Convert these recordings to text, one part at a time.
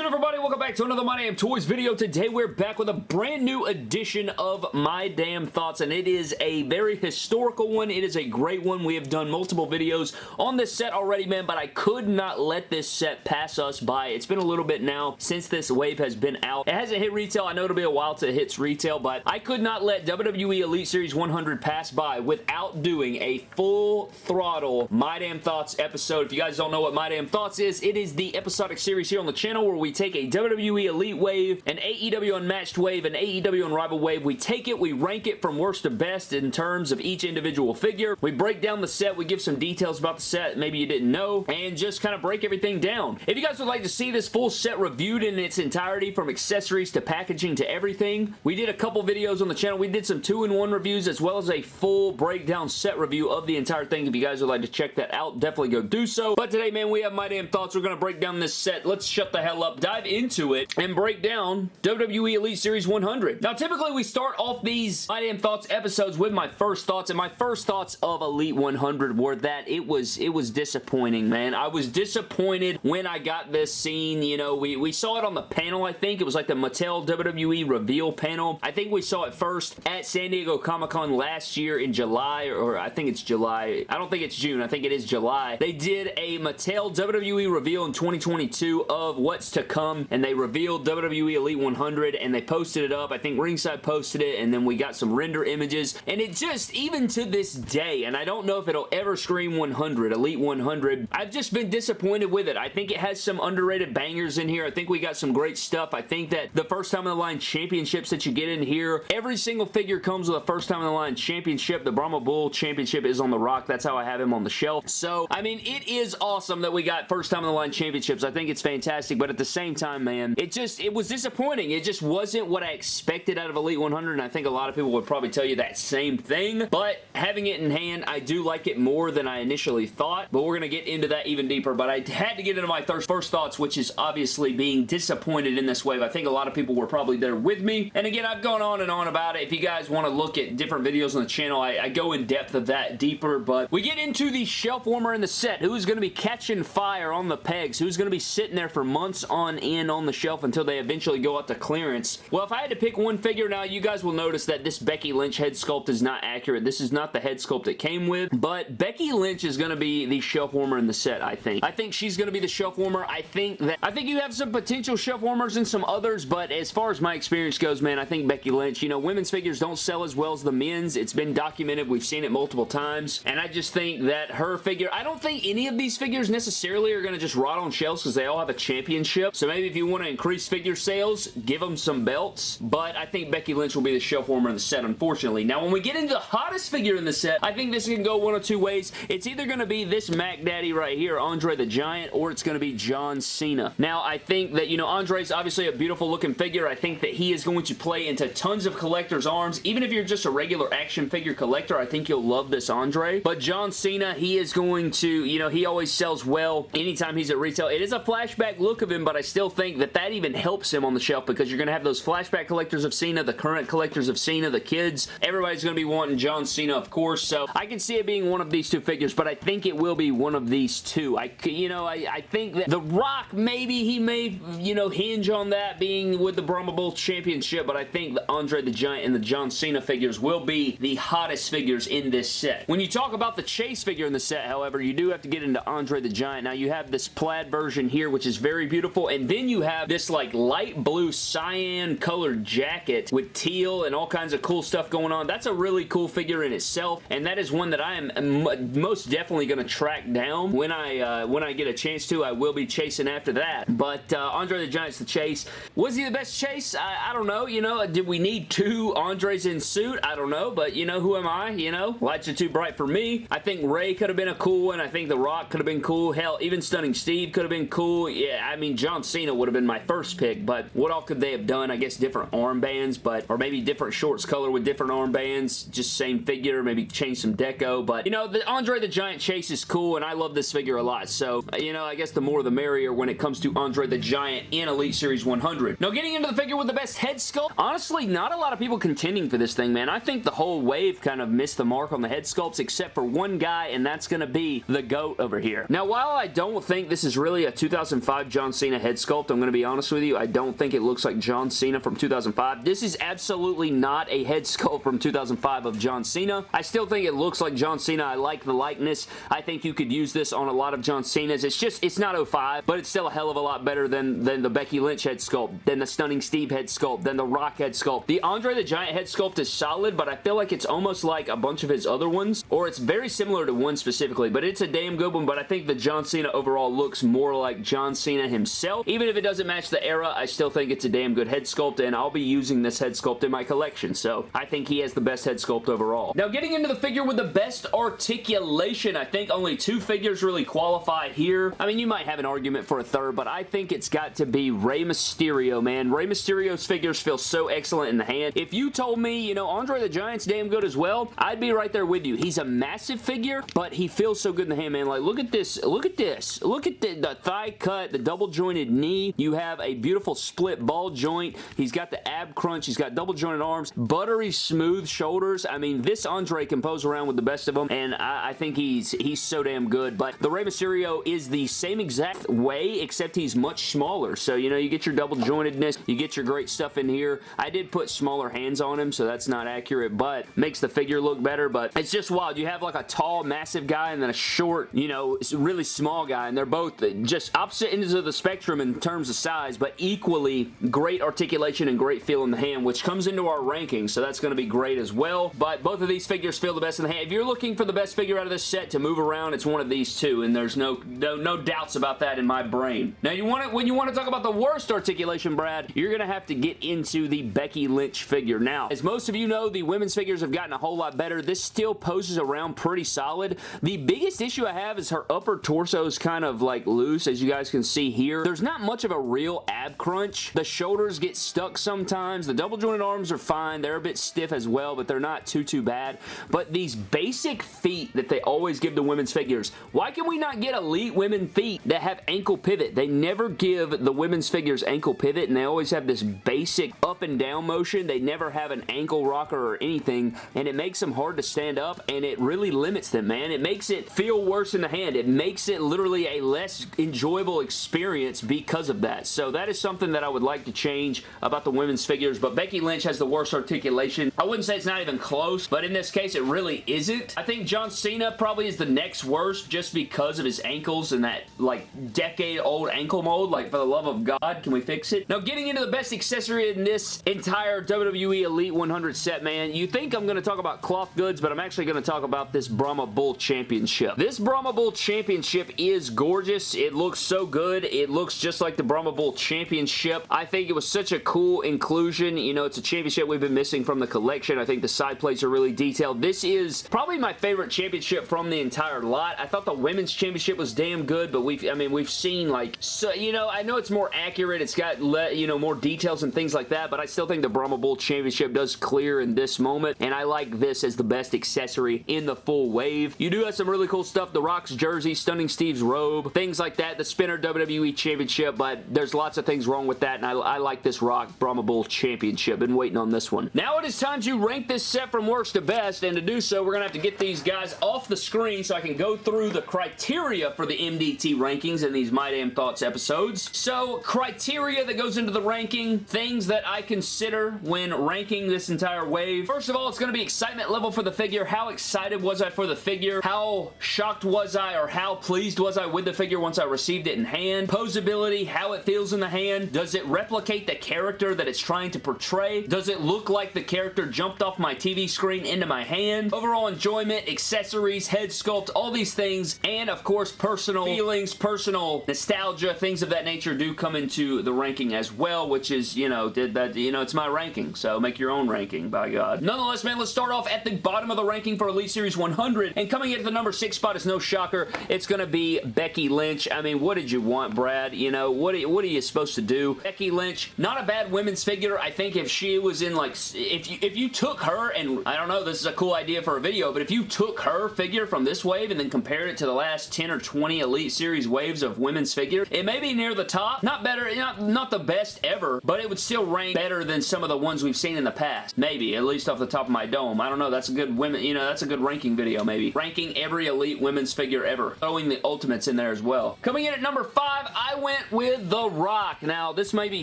good everybody? Welcome back to another My Damn Toys video. Today we're back with a brand new edition of My Damn Thoughts and it is a very historical one. It is a great one. We have done multiple videos on this set already, man, but I could not let this set pass us by. It's been a little bit now since this wave has been out. It hasn't hit retail. I know it'll be a while till it hits retail, but I could not let WWE Elite Series 100 pass by without doing a full throttle My Damn Thoughts episode. If you guys don't know what My Damn Thoughts is, it is the episodic series here on the channel where we take a WWE Elite Wave, an AEW Unmatched Wave, an AEW Unrivaled Wave. We take it, we rank it from worst to best in terms of each individual figure. We break down the set, we give some details about the set maybe you didn't know, and just kind of break everything down. If you guys would like to see this full set reviewed in its entirety from accessories to packaging to everything, we did a couple videos on the channel. We did some two-in-one reviews as well as a full breakdown set review of the entire thing. If you guys would like to check that out, definitely go do so. But today, man, we have my damn thoughts. We're going to break down this set. Let's shut the hell up, dive into it and break down WWE Elite Series 100. Now, typically we start off these My Damn Thoughts episodes with my first thoughts, and my first thoughts of Elite 100 were that it was it was disappointing, man. I was disappointed when I got this scene. You know, we, we saw it on the panel, I think. It was like the Mattel WWE reveal panel. I think we saw it first at San Diego Comic-Con last year in July, or I think it's July. I don't think it's June. I think it is July. They did a Mattel WWE reveal in 2022 of what's to come and they revealed WWE Elite 100 and they posted it up. I think Ringside posted it and then we got some render images and it just, even to this day, and I don't know if it'll ever scream 100, Elite 100, I've just been disappointed with it. I think it has some underrated bangers in here. I think we got some great stuff. I think that the first time in the line championships that you get in here, every single figure comes with a first time in the line championship. The Brahma Bull championship is on the rock. That's how I have him on the shelf. So, I mean, it is awesome that we got first time in the line championships. I think it's fantastic, but at the same time, man. It just, it was disappointing. It just wasn't what I expected out of Elite 100, and I think a lot of people would probably tell you that same thing, but having it in hand, I do like it more than I initially thought, but we're going to get into that even deeper, but I had to get into my first thoughts, which is obviously being disappointed in this wave. I think a lot of people were probably there with me, and again, I've gone on and on about it. If you guys want to look at different videos on the channel, I, I go in depth of that deeper, but we get into the shelf warmer in the set. Who's going to be catching fire on the pegs? Who's going to be sitting there for months on end on the shelf until they eventually go up to clearance. Well, if I had to pick one figure now, you guys will notice that this Becky Lynch head sculpt is not accurate. This is not the head sculpt it came with, but Becky Lynch is going to be the shelf warmer in the set, I think. I think she's going to be the shelf warmer. I think that I think you have some potential shelf warmers and some others, but as far as my experience goes, man, I think Becky Lynch, you know, women's figures don't sell as well as the men's. It's been documented. We've seen it multiple times, and I just think that her figure, I don't think any of these figures necessarily are going to just rot on shelves because they all have a championship, so maybe if you want to increase figure sales, give them some belts, but I think Becky Lynch will be the shelf warmer in the set, unfortunately. Now, when we get into the hottest figure in the set, I think this can go one of two ways. It's either going to be this Mac Daddy right here, Andre the Giant, or it's going to be John Cena. Now, I think that, you know, Andre's obviously a beautiful looking figure. I think that he is going to play into tons of collector's arms. Even if you're just a regular action figure collector, I think you'll love this Andre. But John Cena, he is going to, you know, he always sells well anytime he's at retail. It is a flashback look of him, but I still think that that even helps him on the shelf because you're going to have those flashback collectors of Cena, the current collectors of Cena, the kids. Everybody's going to be wanting John Cena, of course, so I can see it being one of these two figures, but I think it will be one of these two. I, you know, I, I think that The Rock, maybe he may, you know, hinge on that being with the Brahma Bull Championship, but I think the Andre the Giant and the John Cena figures will be the hottest figures in this set. When you talk about the Chase figure in the set, however, you do have to get into Andre the Giant. Now, you have this plaid version here, which is very beautiful, and then you have this, like, light blue cyan colored jacket with teal and all kinds of cool stuff going on. That's a really cool figure in itself, and that is one that I am most definitely going to track down. When I uh, when I get a chance to, I will be chasing after that. But uh, Andre the Giant's the chase. Was he the best chase? I, I don't know. You know, did we need two Andres in suit? I don't know, but you know, who am I? You know, lights are too bright for me. I think Rey could have been a cool one. I think The Rock could have been cool. Hell, even Stunning Steve could have been cool. Yeah, I mean, John Cena would have been my first pick, but what all could they have done? I guess different armbands, but or maybe different shorts color with different armbands, just same figure, maybe change some deco, but you know, the Andre the Giant chase is cool, and I love this figure a lot, so you know, I guess the more the merrier when it comes to Andre the Giant in Elite Series 100. Now, getting into the figure with the best head sculpt, honestly, not a lot of people contending for this thing, man. I think the whole wave kind of missed the mark on the head sculpts, except for one guy, and that's going to be the GOAT over here. Now, while I don't think this is really a 2005 John Cena head head sculpt. I'm going to be honest with you. I don't think it looks like John Cena from 2005. This is absolutely not a head sculpt from 2005 of John Cena. I still think it looks like John Cena. I like the likeness. I think you could use this on a lot of John Cena's. It's just, it's not 05, but it's still a hell of a lot better than, than the Becky Lynch head sculpt, than the Stunning Steve head sculpt, than the Rock head sculpt. The Andre the Giant head sculpt is solid, but I feel like it's almost like a bunch of his other ones, or it's very similar to one specifically, but it's a damn good one, but I think the John Cena overall looks more like John Cena himself. Even if it doesn't match the era, I still think it's a damn good head sculpt, and I'll be using this head sculpt in my collection, so I think he has the best head sculpt overall. Now, getting into the figure with the best articulation, I think only two figures really qualify here. I mean, you might have an argument for a third, but I think it's got to be Rey Mysterio, man. Rey Mysterio's figures feel so excellent in the hand. If you told me, you know, Andre the Giant's damn good as well, I'd be right there with you. He's a massive figure, but he feels so good in the hand, man. Like, look at this. Look at this. Look at the, the thigh cut, the double jointed knee. You have a beautiful split ball joint. He's got the ab crunch. He's got double jointed arms, buttery smooth shoulders. I mean, this Andre can pose around with the best of them, and I, I think he's he's so damn good. But the Rey Mysterio is the same exact way, except he's much smaller. So, you know, you get your double jointedness, you get your great stuff in here. I did put smaller hands on him, so that's not accurate, but makes the figure look better, but it's just wild. You have like a tall, massive guy and then a short, you know, really small guy, and they're both just opposite ends of the spectrum in terms of size, but equally great articulation and great feel in the hand, which comes into our ranking, so that's going to be great as well, but both of these figures feel the best in the hand. If you're looking for the best figure out of this set to move around, it's one of these two, and there's no, no, no doubts about that in my brain. Now, you want it when you want to talk about the worst articulation, Brad, you're going to have to get into the Becky Lynch figure. Now, as most of you know, the women's figures have gotten a whole lot better. This still poses around pretty solid. The biggest issue I have is her upper torso is kind of like loose, as you guys can see here. There's not much of a real ab crunch. The shoulders get stuck sometimes. The double jointed arms are fine. They're a bit stiff as well, but they're not too, too bad. But these basic feet that they always give to women's figures, why can we not get elite women feet that have ankle pivot? They never give the women's figures ankle pivot, and they always have this basic up and down motion. They never have an ankle rocker or anything, and it makes them hard to stand up, and it really limits them, man. It makes it feel worse in the hand. It makes it literally a less enjoyable experience because of that. So that is something that I would like to change about the women's figures, but Becky Lynch has the worst articulation. I wouldn't say it's not even close, but in this case, it really isn't. I think John Cena probably is the next worst just because of his ankles and that, like, decade-old ankle mold. Like, for the love of God, can we fix it? Now, getting into the best accessory in this entire WWE Elite 100 set, man, you think I'm going to talk about cloth goods, but I'm actually going to talk about this Brahma Bull Championship. This Brahma Bull Championship is gorgeous. It looks so good. It looks just like the Brahma Bull Championship. I think it was such a cool inclusion. You know, it's a championship we've been missing from the collection. I think the side plates are really detailed. This is probably my favorite championship from the entire lot. I thought the women's championship was damn good, but we've, I mean, we've seen like, so, you know, I know it's more accurate. It's got, you know, more details and things like that, but I still think the Brahma Bull Championship does clear in this moment, and I like this as the best accessory in the full wave. You do have some really cool stuff. The Rock's jersey, Stunning Steve's robe, things like that. The Spinner WWE Championship, but there's lots of things wrong with that, and I, I like this Rock Brahma Bull Championship. Been waiting on this one. Now it is time to rank this set from worst to best, and to do so, we're going to have to get these guys off the screen so I can go through the criteria for the MDT rankings in these My Damn Thoughts episodes. So, criteria that goes into the ranking, things that I consider when ranking this entire wave. First of all, it's going to be excitement level for the figure. How excited was I for the figure? How shocked was I or how pleased was I with the figure once I received it in hand? Posability, how it feels in the hand. Does it replicate the character that it's trying to portray? Does it look like the character jumped off my TV screen into my hand? Overall enjoyment, accessories, head sculpt, all these things, and of course personal feelings, personal nostalgia, things of that nature do come into the ranking as well, which is, you know, did that, you know, it's my ranking, so make your own ranking, by God. Nonetheless, man, let's start off at the bottom of the ranking for Elite Series 100, and coming in at the number 6 spot is no shocker, it's going to be Becky Lynch. I mean, what did you want, Brad? You know, what are, what are you supposed to do? Becky Lynch, not a bad women's figure. I think if she was in, like, if you, if you took her, and I don't know, this is a cool idea for a video, but if you took her figure from this wave and then compared it to the last 10 or 20 Elite Series waves of women's figure, it may be near the top. Not better, not, not the best ever, but it would still rank better than some of the ones we've seen in the past. Maybe, at least off the top of my dome. I don't know, that's a good women, you know, that's a good ranking video, maybe. Ranking every Elite women's figure ever. Throwing the Ultimates in there as well. Coming in at number 5, I went went with The Rock. Now, this may be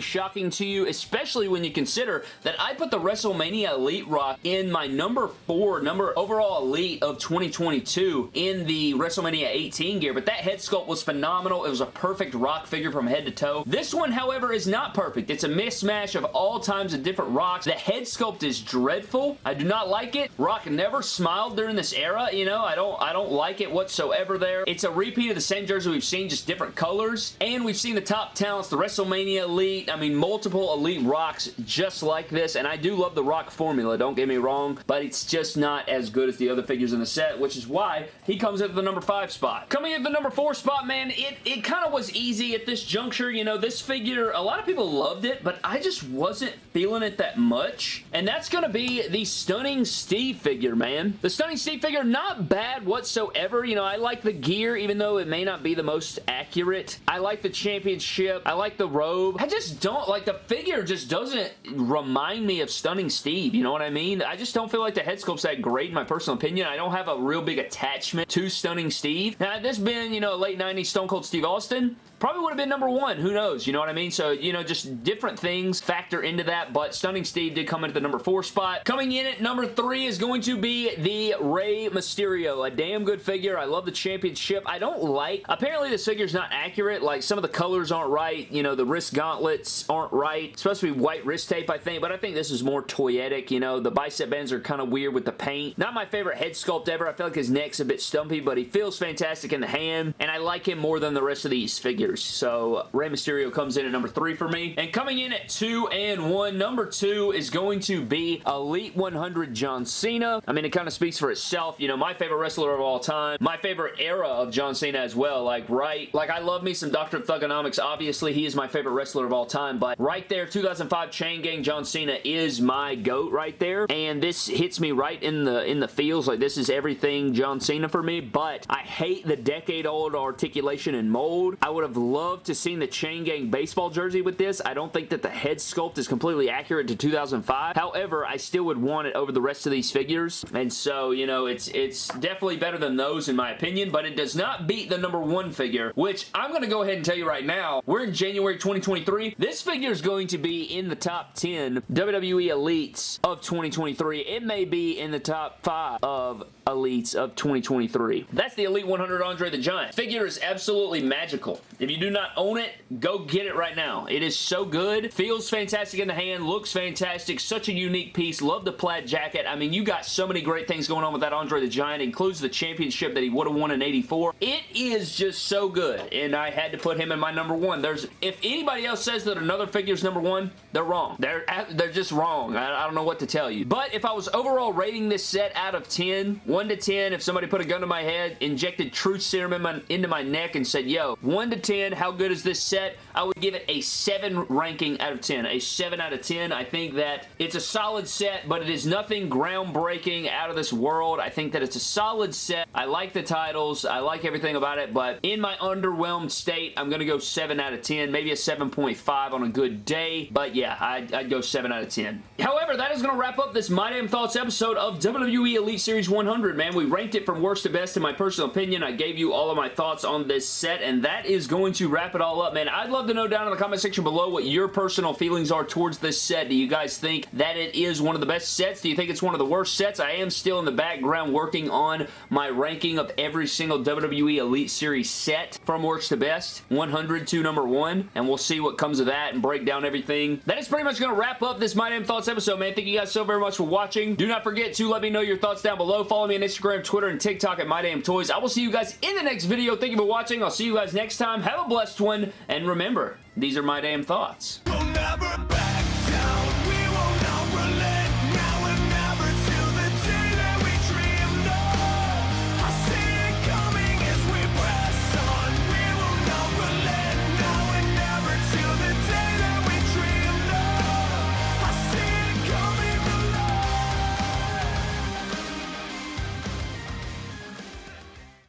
shocking to you, especially when you consider that I put the WrestleMania Elite Rock in my number four, number overall Elite of 2022 in the WrestleMania 18 gear, but that head sculpt was phenomenal. It was a perfect Rock figure from head to toe. This one, however, is not perfect. It's a mismatch of all times of different Rocks. The head sculpt is dreadful. I do not like it. Rock never smiled during this era, you know. I don't, I don't like it whatsoever there. It's a repeat of the same jersey we've seen, just different colors. And we've seen the top talents, the WrestleMania Elite, I mean, multiple Elite Rocks just like this. And I do love the Rock formula, don't get me wrong, but it's just not as good as the other figures in the set, which is why he comes at the number five spot. Coming at the number four spot, man, it, it kind of was easy at this juncture. You know, this figure, a lot of people loved it, but I just wasn't feeling it that much. And that's going to be the Stunning Steve figure, man. The Stunning Steve figure, not bad whatsoever. You know, I like the gear, even though it may not be the most accurate. I like the championship. I like the robe. I just don't, like, the figure just doesn't remind me of Stunning Steve. You know what I mean? I just don't feel like the head sculpt's that great in my personal opinion. I don't have a real big attachment to Stunning Steve. Now, this been, you know, late 90s Stone Cold Steve Austin, probably would have been number one. Who knows? You know what I mean? So, you know, just different things factor into that, but Stunning Steve did come into the number four spot. Coming in at number three is going to be the Rey Mysterio. A damn good figure. I love the championship. I don't like... Apparently, this figure's not accurate. Like, some of the colors aren't right. You know, the wrist gauntlets aren't right. It's supposed to be white wrist tape, I think, but I think this is more toyetic. You know, the bicep bands are kind of weird with the paint. Not my favorite head sculpt ever. I feel like his neck's a bit stumpy, but he feels fantastic in the hand, and I like him more than the rest of these figures So Rey Mysterio comes in at number three for me. And coming in at two and one, number two is going to be Elite 100 John Cena. I mean, it kind of speaks for itself. You know, my favorite wrestler of all time. My favorite era of John Cena as well. Like, right, like I love me some Dr. Of Thuganomics. Obviously, he is my favorite wrestler of all time, but right there, 2005 Chain Gang John Cena is my GOAT right there. And this hits me right in the in the feels. Like, this is everything John Cena for me, but I hate the decade-old articulation and mold. I would have loved to seen the Chain Gang baseball jersey with this. I don't think that the head sculpt is completely accurate to 2005. However, I still would want it over the rest of these figures. And so, you know, it's it's definitely better than those in my opinion, but it does not beat the number one figure, which I'm going to go ahead and tell you right now. We're in January 2023. This figure is going to be in the top 10 WWE Elites of 2023. It may be in the top 5 of Elites of 2023. That's the Elite 100 Andre the Giant. Figure is absolutely magical. If you do not own it, go get it right now. It is so good. Feels fantastic in the hand. Looks fantastic. Such a unique piece. Love the plaid jacket. I mean, you got so many great things going on with that Andre the Giant. It includes the championship that he would have won in 84. It is just so good, and I had to put him in my number one. There's If anybody else says that another figure is number one, they're wrong. They're, they're just wrong. I, I don't know what to tell you. But if I was overall rating this set out of 10, 1 to 10, if somebody put a gun to my head, injected truth serum in my, into my neck and said, yo, 1 to 10, how good is this set? I would give it a 7 ranking out of 10. A 7 out of 10. I think that it's a solid set, but it is nothing groundbreaking out of this world. I think that it's a solid set. I like the titles. I like everything about it, but in my underwhelmed state, I'm going to go 7 out of 10. Maybe a 7.5 on a good day, but yeah, I'd, I'd go 7 out of 10. However, that is going to wrap up this My Damn Thoughts episode of WWE Elite Series 100, man. We ranked it from worst to best in my personal opinion. I gave you all of my thoughts on this set, and that is going to wrap it all up, man. I'd love to know down in the comment section below what your personal feelings are towards this set. Do you guys think that it is one of the best sets? Do you think it's one of the worst sets? I am still in the background working on my ranking of every single WWE Elite Series set from worst to best, 100 to number one, and we'll see what comes of that and break down everything. That is pretty much going to wrap up this My Damn Thoughts episode, man. Thank you guys so very much for watching. Do not forget to let me know your thoughts down below. Follow me on Instagram, Twitter, and TikTok at My Damn Toys. I will see you guys in the next video. Thank you for watching. I'll see you guys next time. Have a blessed one, and remember, these are my damn thoughts.